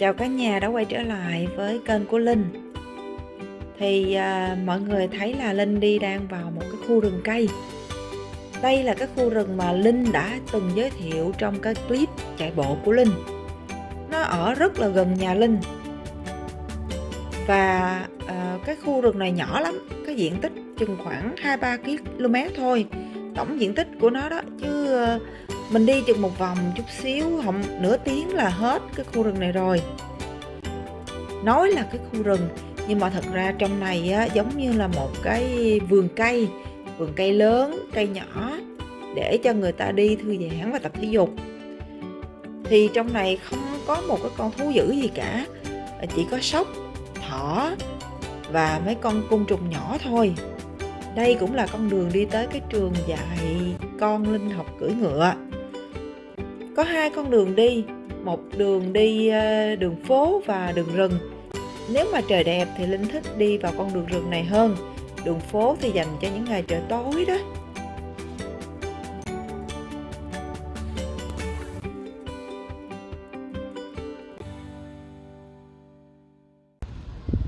Chào cả nhà đã quay trở lại với kênh của Linh. Thì à, mọi người thấy là Linh đi đang vào một cái khu rừng cây. Đây là cái khu rừng mà Linh đã từng giới thiệu trong cái clip chạy bộ của Linh. Nó ở rất là gần nhà Linh. Và à, cái khu rừng này nhỏ lắm Cái diện tích chừng khoảng 2-3 km thôi. Tổng diện tích của nó đó Chứ mình đi chừng một vòng chút xíu không nửa tiếng là hết cái khu rừng này rồi. Nói là cái khu rừng nhưng mà thật ra trong này á, giống như là một cái vườn cây vườn cây lớn cây nhỏ để cho người ta đi thư giãn và tập thể dục. Thì trong này không có một cái con thú dữ gì cả à, chỉ có sóc thỏ và mấy con côn trùng nhỏ thôi. Đây cũng là con đường đi tới cái trường dạy con linh học cưỡi ngựa có hai con đường đi, một đường đi ờ, đường phố và đường rừng. Nếu mà trời đẹp thì linh thích đi vào con đường rừng này hơn. Đường phố thì dành cho những ngày trời tối đó.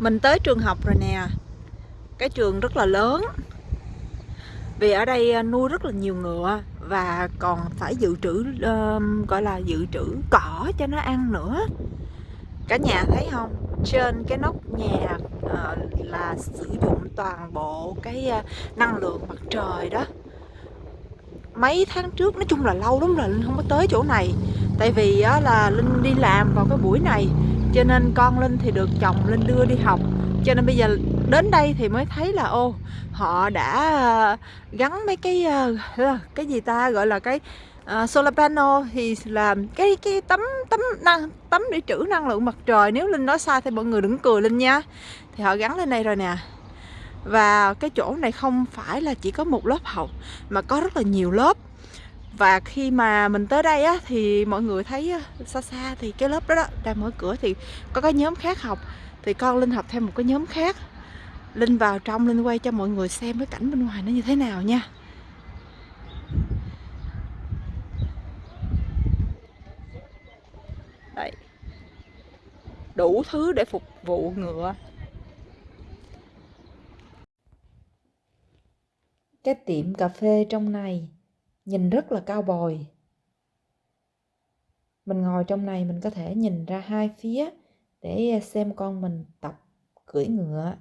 Mình tới trường học rồi nè. Cái trường rất là lớn. Vì ở đây ờ, nuôi rất là nhiều ngựa và còn phải dự trữ uh, gọi là dự trữ cỏ cho nó ăn nữa. Cả nhà thấy không? Trên cái nóc nhà uh, là sử dụng toàn bộ cái uh, năng lượng mặt trời đó. Mấy tháng trước nói chung là lâu lắm rồi linh không có tới chỗ này. Tại vì uh, là linh đi làm vào cái buổi này cho nên con linh thì được chồng linh đưa đi học. Cho nên bây giờ đến đây thì mới thấy là ô họ đã ờ, gắn mấy cái ờ, ờ, cái gì ta gọi là cái uh, solar panel thì làm cái cái tấm tấm năng tấm để trữ năng lượng mặt trời. Nếu linh nói sai thì mọi người đừng cười linh nha. Thì họ gắn lên đây rồi nè. Và cái chỗ này không phải là chỉ có một lớp học mà có rất là nhiều lớp. Và khi mà mình tới đây á thì mọi người thấy xa xa thì cái lớp đó, đó đang mở cửa thì có cái nhóm khác học. Thì con linh học thêm một cái nhóm khác linh vào trong, linh quay cho mọi người xem cái cảnh bên ngoài nó như thế nào nha. Đây. Đủ thứ để phục vụ ngựa. Cái tiệm cà phê trong này nhìn rất là cao bồi. Mình ngồi trong này mình có thể nhìn ra hai phía để xem con mình tập cưỡi ngựa.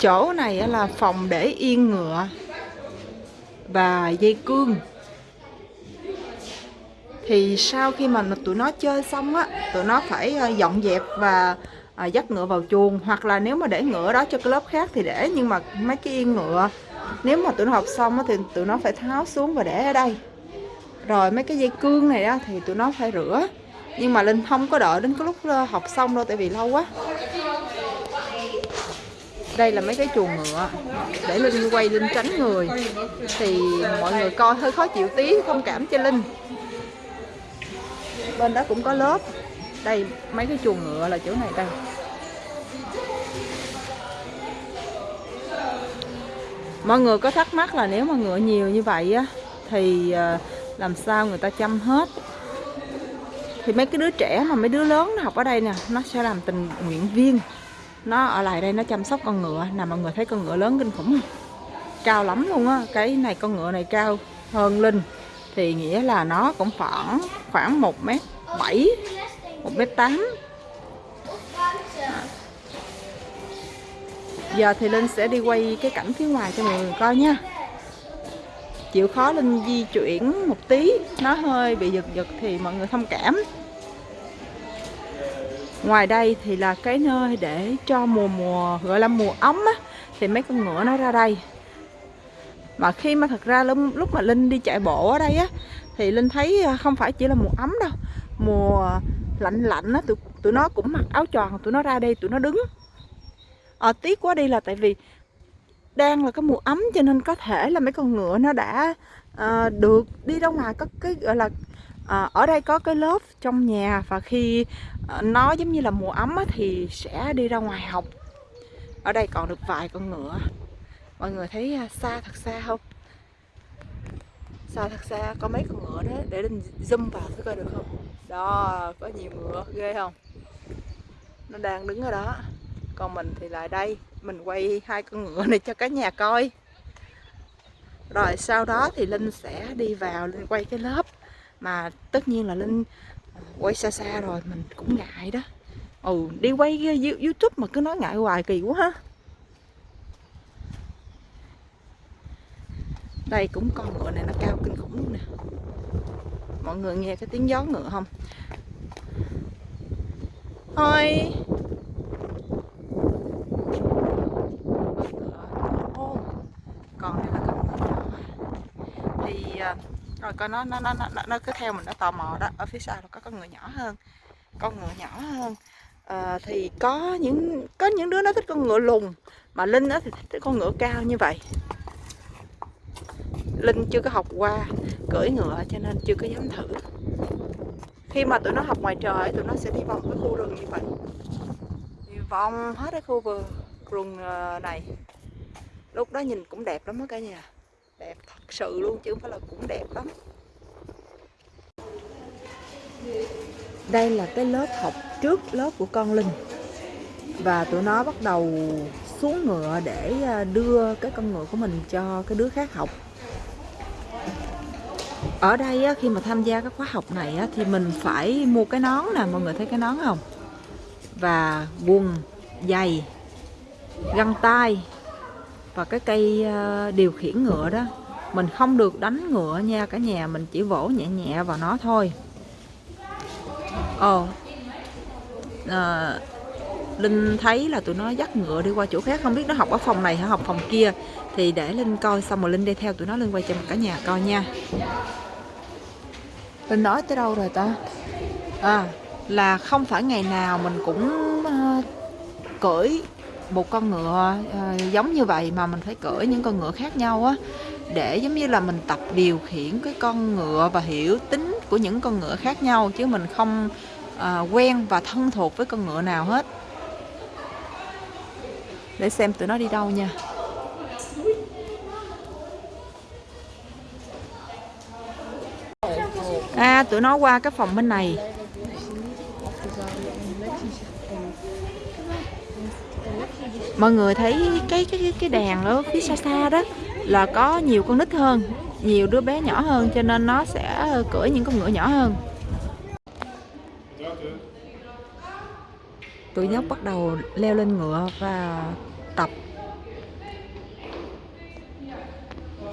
Chỗ này là phòng để yên ngựa và dây cương. Thì sau khi mà tụi nó chơi xong á tụi nó phải ờ, dọn dẹp và ờ, dắt ngựa vào chuồng hoặc là nếu mà để ngựa đó cho cái lớp khác thì để nhưng mà mấy cái yên ngựa nếu mà tụi nó học xong á, thì tụi nó phải tháo xuống và để ở đây. Rồi mấy cái dây cương này á, thì tụi nó phải rửa nhưng mà linh không có đợi đến cái lúc ờ, học xong đâu tại vì lâu quá đây là mấy cái chuồng ngựa. Để linh quay linh tránh người, thì mọi người coi hơi khó chịu tí, thông cảm cho linh. Bên đó cũng có lớp. Đây, mấy cái chuồng ngựa là chỗ này đây. Mọi người có thắc mắc là nếu mà ngựa nhiều như vậy á, thì ờ, làm sao người ta chăm hết? Thì mấy cái đứa trẻ mà mấy đứa lớn nó học ở đây nè, nó sẽ làm tình nguyện viên nó ở lại đây nó chăm sóc con ngựa nè mọi người thấy con ngựa lớn kinh khủng. Không cao lắm luôn á, cái này con ngựa này cao hơn linh. Thì nghĩa là nó cũng khoảng khoảng một mét bảy, một mét tám. Giờ thì linh sẽ đi quay cái cảnh phía ngoài cho mọi người coi nha. Chịu khó linh di chuyển một tí, nó hơi bị giật giật thì mọi người thông cảm ngoài đây thì là cái nơi để cho mùa mùa gọi là mùa ấm á thì mấy con ngựa nó ra đây. Mà khi mà thật ra lúc, lúc mà linh đi chạy bộ ở đây á thì linh thấy à, không phải chỉ là mùa ấm đâu. Mùa lạnh lạnh á tụi, tụi nó cũng mặc áo tròn tụi nó ra đây tụi nó đứng. À, tiếc quá đi là tại vì đang là cái mùa ấm cho nên có thể là mấy con ngựa nó đã à, được đi ra ngoài có cái gọi là à, ở đây có cái lớp trong nhà và khi ờ, nó giống như là mùa ấm á, thì sẽ đi ra ngoài học. Ở đây còn được vài con ngựa. Mọi người thấy à, xa thật xa không? Xa thật xa có mấy con ngựa đó để linh zoom vào thử coi được không? Đó có nhiều ngựa ghê không? Nó đang đứng ở đó. Còn mình thì lại đây mình quay hai con ngựa này cho cả nhà coi. Rồi sau đó thì linh sẽ đi vào linh quay cái lớp mà tất nhiên là linh ờ, quay xa xa rồi, mình cũng ngại đó. Ừ đi quay youtube mà cứ nói ngại hoài kỳ quá ha. Đây cũng con ngựa này, nó cao kinh khủng luôn nè. Mọi người nghe cái tiếng gió ngựa không? Thôi còn đây là con ngựa nhỏ thì à, rồi coi nó nó nó nó nó cứ theo mình nó tò mò đó. Ở phía sau là có con ngựa nhỏ hơn con ngựa nhỏ hơn. À, thì có những có những đứa nó thích con ngựa lùn mà linh nó thì thích con ngựa cao như vậy. Linh chưa có học qua cưỡi ngựa cho nên chưa có dám thử. Khi mà tụi nó học ngoài trời tụi nó sẽ đi vòng cái khu rừng như vậy. Đi vòng hết cái khu vườn rừng ờ, này. Lúc đó nhìn cũng đẹp lắm đó cả nhà đẹp thật sự luôn chứ không phải là cũng đẹp lắm. Đây là cái lớp học trước lớp của con linh. Và tụi nó bắt đầu xuống ngựa để à, đưa cái con ngựa của mình cho cái đứa khác học. Ở đây á, khi mà tham gia các khóa học này á, thì mình phải mua cái nón nè mọi người thấy cái nón không? Và quần giày găng tay và cái cây ờ, điều khiển ngựa đó mình không được đánh ngựa nha cả nhà mình chỉ vỗ nhẹ nhẹ vào nó thôi. Ồ. À, Linh thấy là tụi nó dắt ngựa đi qua chỗ khác Không biết nó học ở phòng này hay học phòng kia Thì để Linh coi xong rồi Linh đi theo tụi nó Linh quay cho cả nhà coi nha. Linh nói tới đâu rồi ta? À là không phải ngày nào mình cũng ờ, uh, cưỡi một con ngựa ờ, giống như vậy mà mình phải cưỡi những con ngựa khác nhau á để giống như là mình tập điều khiển cái con ngựa và hiểu tính của những con ngựa khác nhau chứ mình không à, quen và thân thuộc với con ngựa nào hết. Để xem tụi nó đi đâu nha. À tụi nó qua cái phòng bên này. Mọi người thấy cái cái cái đàn ở phía xa xa đó là có nhiều con nít hơn, nhiều đứa bé nhỏ hơn, cho nên nó sẽ ờ, cưỡi những con ngựa nhỏ hơn. Tụi nhóc bắt đầu leo lên ngựa và tập.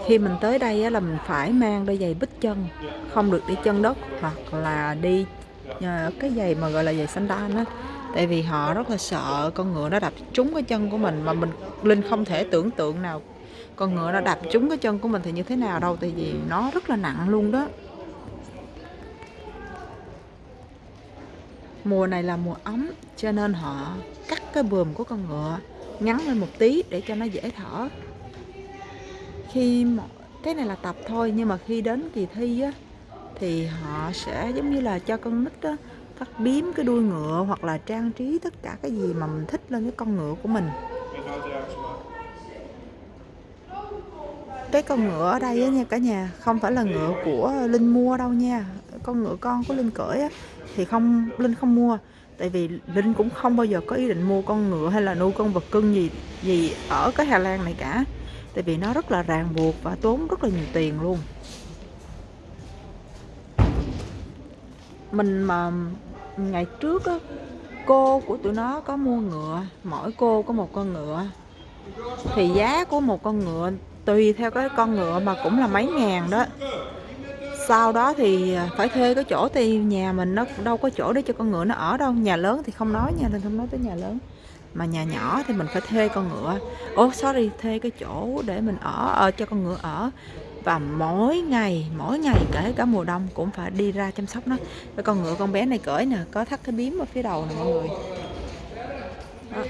Khi mình tới đây là mình phải mang đôi giày bít chân, không được đi chân đất hoặc là đi ờ, cái giày mà gọi là giày sandal á tại vì họ rất là sợ con ngựa nó đập trúng cái chân của mình mà mình, linh không thể tưởng tượng nào con ngựa nó đập trúng cái chân của mình thì như thế nào đâu, tại vì nó rất là nặng luôn đó. Mùa này là mùa ấm, cho nên họ cắt cái bườm của con ngựa ngắn lên một tí để cho nó dễ thở. Khi cái này là tập thôi, nhưng mà khi đến kỳ thi á, thì họ sẽ giống như là cho con nít á cắt biếm cái đuôi ngựa hoặc là trang trí tất cả cái gì mà mình thích lên cái con ngựa của mình. Cái con ngựa ở đây á nha cả nhà, không phải là ngựa của linh mua đâu nha. Con ngựa con của linh cưỡi á, thì không, linh không mua. Tại vì linh cũng không bao giờ có ý định mua con ngựa hay là nuôi con vật cưng gì gì ở cái hà lan này cả. Tại vì nó rất là ràng buộc và tốn rất là nhiều tiền luôn. Mình mà ngày trước á cô của tụi nó có mua ngựa mỗi cô có một con ngựa. Thì giá của một con ngựa tùy theo cái con ngựa mà cũng là mấy ngàn đó. Sau đó thì à, phải thuê cái chỗ thì nhà mình nó đâu có chỗ để cho con ngựa nó ở đâu. Nhà lớn thì không nói nha nên không nói tới nhà lớn. Mà nhà nhỏ thì mình phải thuê con ngựa. Ô oh, sorry thuê cái chỗ để mình ở, ở cho con ngựa ở và mỗi ngày mỗi ngày kể cả mùa đông cũng phải đi ra chăm sóc nó. Cái con ngựa con bé này cởi nè, có thắt cái biếm ở phía đầu nè mọi người. Đó.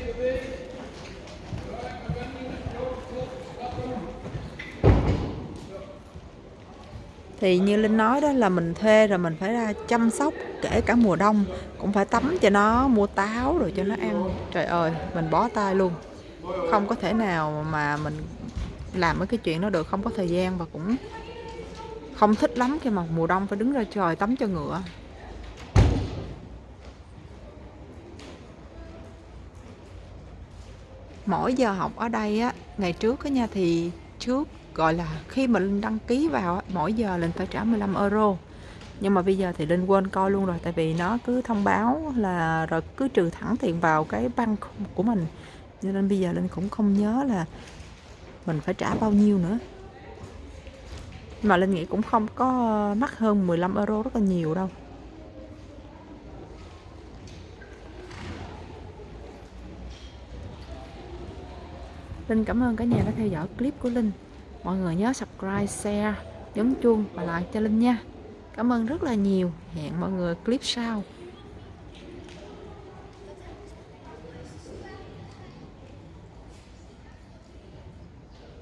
thì như linh nói đó, là mình thuê rồi mình phải ra chăm sóc kể cả mùa đông, cũng phải tắm cho nó, mua táo rồi cho nó ăn. Trời ơi, mình bó tay luôn. Không có thể nào mà mình làm mấy cái chuyện đó được không có thời gian và cũng không thích lắm khi mà mùa đông phải đứng ra trời tắm cho ngựa. Mỗi giờ học ở đây á ngày trước á nha thì trước gọi là khi mà linh đăng ký vào á, mỗi giờ linh phải trả 15 euro. Nhưng mà bây giờ thì linh quên coi luôn rồi tại vì nó cứ thông báo là rồi cứ trừ thẳng tiền vào cái băng của mình. Cho nên bây giờ linh cũng không nhớ là mình phải trả bao nhiêu nữa? Mà linh nghĩ cũng không có mắc hơn 15 euro rất là nhiều đâu. Linh cảm ơn cả nhà đã theo dõi clip của Linh. Mọi người nhớ subscribe, share, nhấn chuông và like cho Linh nha. Cảm ơn rất là nhiều. Hẹn mọi người clip sau.